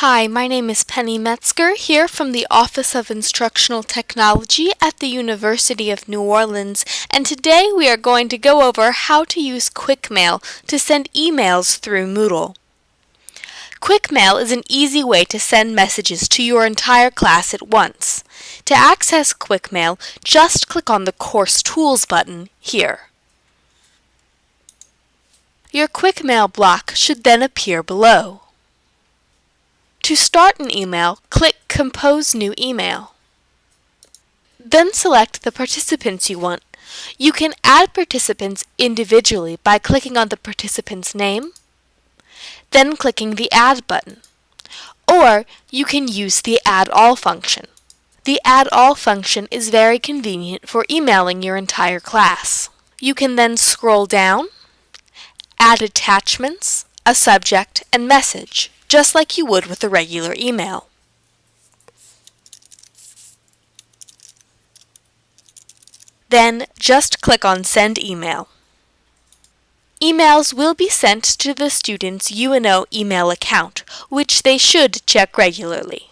Hi, my name is Penny Metzger here from the Office of Instructional Technology at the University of New Orleans and today we are going to go over how to use QuickMail to send emails through Moodle. QuickMail is an easy way to send messages to your entire class at once. To access QuickMail, just click on the Course Tools button here. Your QuickMail block should then appear below. To start an email, click Compose New Email. Then select the participants you want. You can add participants individually by clicking on the participant's name, then clicking the Add button. Or you can use the Add All function. The Add All function is very convenient for emailing your entire class. You can then scroll down, add attachments, a subject, and message just like you would with a regular email. Then just click on Send Email. Emails will be sent to the student's UNO email account, which they should check regularly.